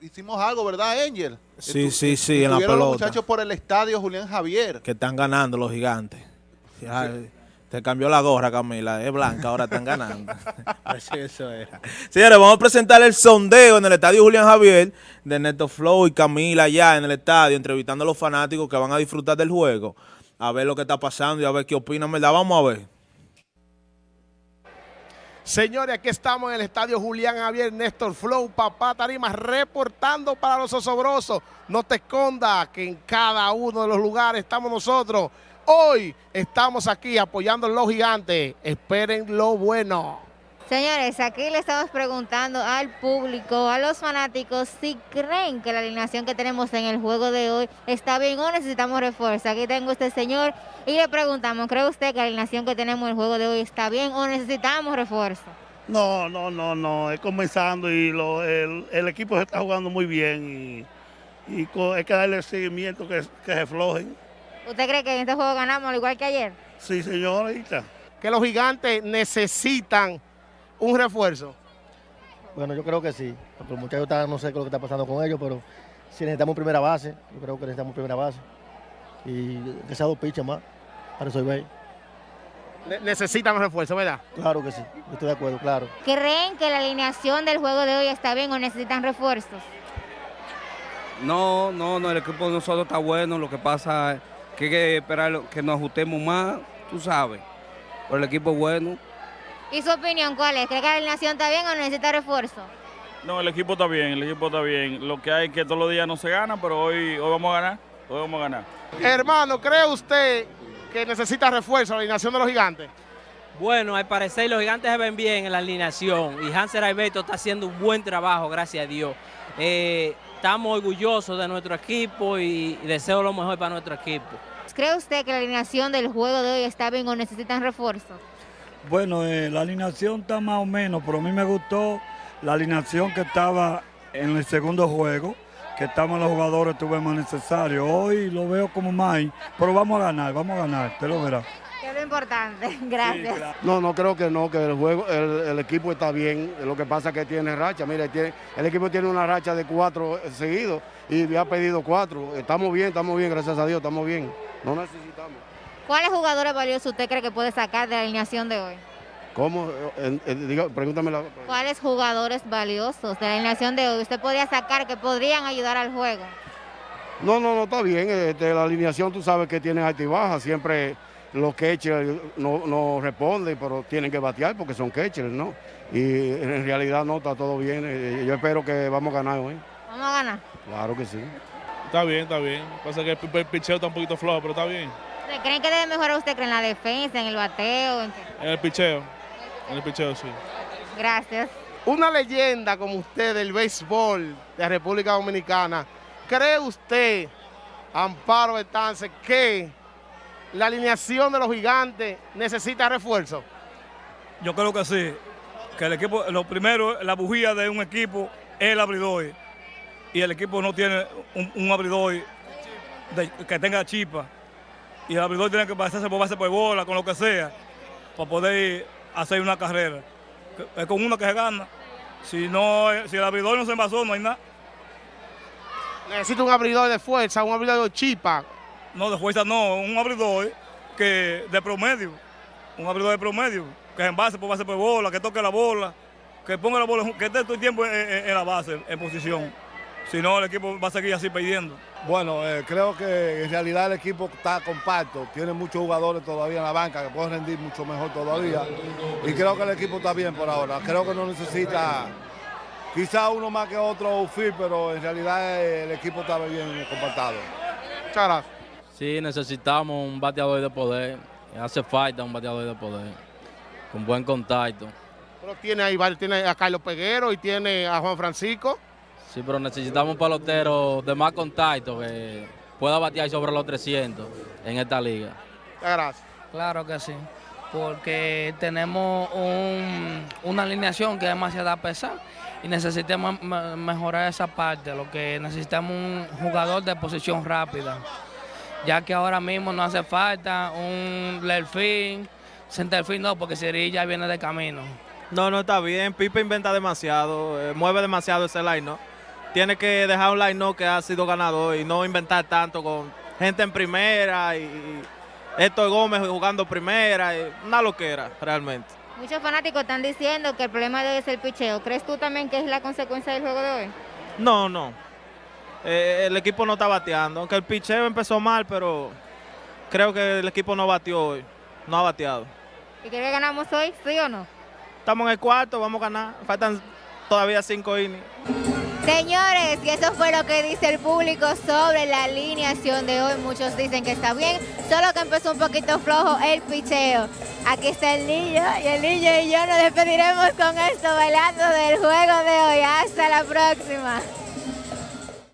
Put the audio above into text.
hicimos algo, ¿verdad, Angel? Sí, sí, sí, en la estuvieron los pelota. muchachos por el estadio Julián Javier. Que están ganando los gigantes. Te cambió la gorra, Camila. Es blanca, ahora están ganando. Así eso era. Señores, vamos a presentar el sondeo en el estadio Julián Javier de Neto Flow y Camila allá en el estadio, entrevistando a los fanáticos que van a disfrutar del juego. A ver lo que está pasando y a ver qué opinan, ¿verdad? Vamos a ver. Señores, aquí estamos en el estadio Julián Javier Néstor Flow, papá Tarima, reportando para los osobrosos. No te escondas que en cada uno de los lugares estamos nosotros. Hoy estamos aquí apoyando a los gigantes. Esperen lo bueno. Señores, aquí le estamos preguntando al público, a los fanáticos, si creen que la alineación que tenemos en el juego de hoy está bien o necesitamos refuerzo. Aquí tengo a este señor y le preguntamos, ¿cree usted que la alineación que tenemos en el juego de hoy está bien o necesitamos refuerzo? No, no, no, no, es comenzando y lo- el, el equipo se está jugando muy bien y, y hay que darle seguimiento que, que se flojen. ¿Usted cree que en este juego ganamos al igual que ayer? Sí, señorita. Que los gigantes necesitan un refuerzo. Bueno, yo creo que sí. Porque los muchachos están, no sé qué es lo que está pasando con ellos, pero si necesitamos primera base, yo creo que necesitamos primera base. Y que sea dos pitches más para resolver. Ne- necesitan refuerzo, ¿verdad? Claro que sí, yo estoy de acuerdo, claro. ¿Creen que la alineación del juego de hoy está bien o necesitan refuerzos? No, no, no, el equipo de nosotros está bueno, lo que pasa es que hay que esperar que nos ajustemos más, tú sabes, pero el equipo es bueno. ¿Y su opinión cuál es? ¿Cree que la alineación está bien o necesita refuerzo? No, el equipo está bien, el equipo está bien. Lo que hay es que todos los días no se gana, pero hoy, hoy vamos a ganar, hoy vamos a ganar. Hermano, ¿cree usted que necesita refuerzo la alineación de los gigantes? Bueno, al parecer los gigantes se ven bien en la alineación y Hanser Alberto está haciendo un buen trabajo, gracias a Dios. Eh, estamos orgullosos de nuestro equipo y, y deseo lo mejor para nuestro equipo. ¿Cree usted que la alineación del juego de hoy está bien o necesitan refuerzo? Bueno, eh, la alineación está más o menos, pero a mí me gustó la alineación que estaba en el segundo juego, que estaban los jugadores, tuve más necesario. Hoy lo veo como más, pero vamos a ganar, vamos a ganar, te lo verás. Que es lo importante. Gracias. No, no creo que no, que el juego, el, el equipo está bien. Lo que pasa es que tiene racha. Mira, tiene, el equipo tiene una racha de cuatro eh, seguidos y me ha pedido cuatro. Estamos bien, estamos bien, gracias a Dios, estamos bien. No necesitamos. ¿Cuáles jugadores valiosos usted cree que puede sacar de la alineación de hoy? ¿Cómo? Eh, eh, pregúntame la. ¿Cuáles jugadores valiosos de la alineación de hoy usted podría sacar que podrían ayudar al juego? No, no, no, está bien. Este, la alineación tú sabes que tiene alta y baja. Siempre los catchers no, no responden, pero tienen que batear porque son catchers, ¿no? Y en realidad no, está todo bien. Eh, Yo espero que vamos a ganar hoy. Vamos a ganar. Claro que sí. Está bien, está bien. Pasa que el, el picheo está un poquito flojo, pero está bien. ¿Usted ¿Creen que debe mejorar usted en la defensa, en el bateo? En el picheo, en el picheo sí. Gracias. Una leyenda como usted del béisbol de la República Dominicana, ¿cree usted, Amparo Betance, que la alineación de los gigantes necesita refuerzo? Yo creo que sí, que el equipo, lo primero, la bujía de un equipo es el abridor. Y el equipo no tiene un, un abridor de- que tenga chispa. Y el abridor tiene que pasarse por base por bola, con lo que sea, para poder hacer una carrera. Es con uno que se gana. Si, no, si el abridor no se envasó, no hay nada. Necesita un abridor de fuerza, un abridor de chipa. No, de fuerza no, un abridor que de promedio. Un abridor de promedio, que se envase por base por bola, que toque la bola, que ponga la bola, que esté todo el tiempo en, en- en la base, en posición. Si no, el equipo va a seguir así perdiendo. Bueno, eh, creo que en realidad el equipo está compacto, tiene muchos jugadores todavía en la banca que pueden rendir mucho mejor todavía y creo que el equipo está bien por ahora. Creo que no necesita quizá uno más que otro outfield, pero en realidad eh, el equipo está bien compactado. Muchas gracias. Sí, necesitamos un bateador de poder. Hace falta un bateador de poder. Con buen contacto. Pero tiene ahí, varios, tiene a Carlos Peguero y tiene a Juan Francisco. Sí, pero necesitamos un pelotero de más contacto que pueda batear sobre los 300 en esta liga. Gracias. Claro que sí, porque tenemos un- una alineación que es demasiado pesada y necesitamos me- mejorar esa parte. Lo que necesitamos un jugador de posición rápida, ya que ahora mismo no hace falta un Lerfin, centerfield no, porque Siri ya viene de camino. No, no está bien. Pipe inventa demasiado, eh, mueve demasiado ese line, ¿no? Tiene que dejar un line que ha sido ganador y no inventar tanto con gente en primera y, y Héctor Gómez jugando primera, y una loquera realmente. Muchos fanáticos están diciendo que el problema de hoy es el picheo. ¿Crees tú también que es la consecuencia del juego de hoy? No, no. Eh, el equipo no está bateando, aunque el picheo empezó mal, pero creo que el equipo no batió hoy, no ha bateado. ¿Y crees que ganamos hoy, sí o no? Estamos en el cuarto, vamos a ganar, faltan todavía cinco innings. Señores, y eso fue lo que dice el público sobre la alineación de hoy. Muchos dicen que está bien, solo que empezó un poquito flojo el picheo. Aquí está el niño y el niño y yo nos despediremos con esto bailando del juego de hoy. Hasta la próxima.